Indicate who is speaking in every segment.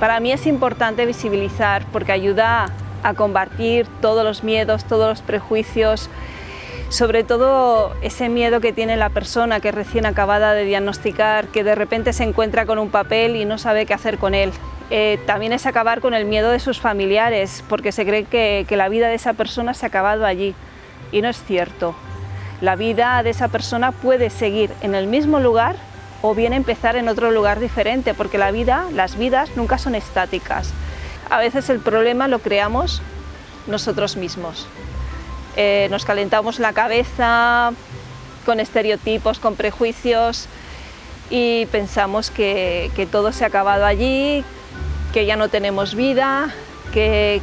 Speaker 1: Para mí es importante visibilizar porque ayuda a combatir todos los miedos, todos los prejuicios, sobre todo ese miedo que tiene la persona que recién acabada de diagnosticar, que de repente se encuentra con un papel y no sabe qué hacer con él. Eh, también es acabar con el miedo de sus familiares, porque se cree que, que la vida de esa persona se ha acabado allí, y no es cierto. La vida de esa persona puede seguir en el mismo lugar o bien empezar en otro lugar diferente, porque la vida, las vidas nunca son estáticas. A veces el problema lo creamos nosotros mismos. Eh, nos calentamos la cabeza con estereotipos, con prejuicios y pensamos que, que todo se ha acabado allí, que ya no tenemos vida, que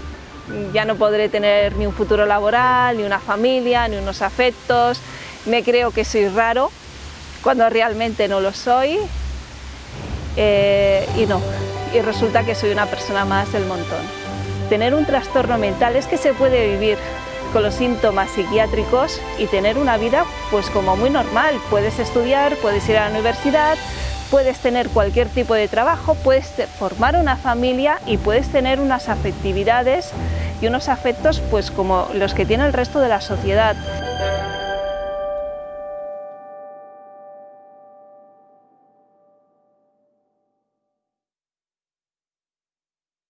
Speaker 1: ya no podré tener ni un futuro laboral, ni una familia, ni unos afectos, me creo que soy raro cuando realmente no lo soy eh, y no, y resulta que soy una persona más del montón. Tener un trastorno mental es que se puede vivir con los síntomas psiquiátricos y tener una vida pues como muy normal. Puedes estudiar, puedes ir a la universidad, puedes tener cualquier tipo de trabajo, puedes formar una familia y puedes tener unas afectividades y unos afectos pues como los que tiene el resto de la sociedad.